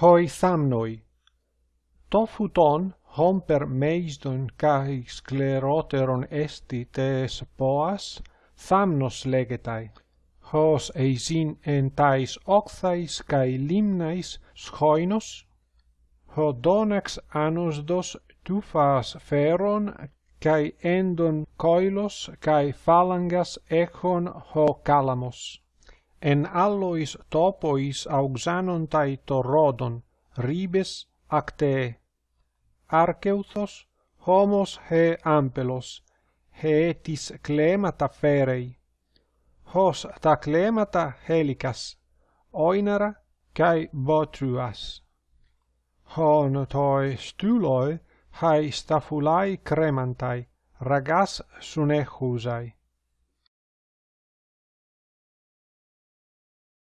hoi thamnoi. Tofuton homper meisdon kai scleroteron esti tes poas, thamnos legetai. Hos eisin entais octhais kai limnais schoinos, ho donax anosdos tufas feron kai endon koilos kai phalangas echon ho calamos en allois topois auxanontai torrodon, ribes acte. Arceuthos homos he ampelos, he etis clemata ferei. Hos ta clemata helicas, oinara cae botruas. Hon toi stuloi hai stafulai cremantai, ragas sunehusai.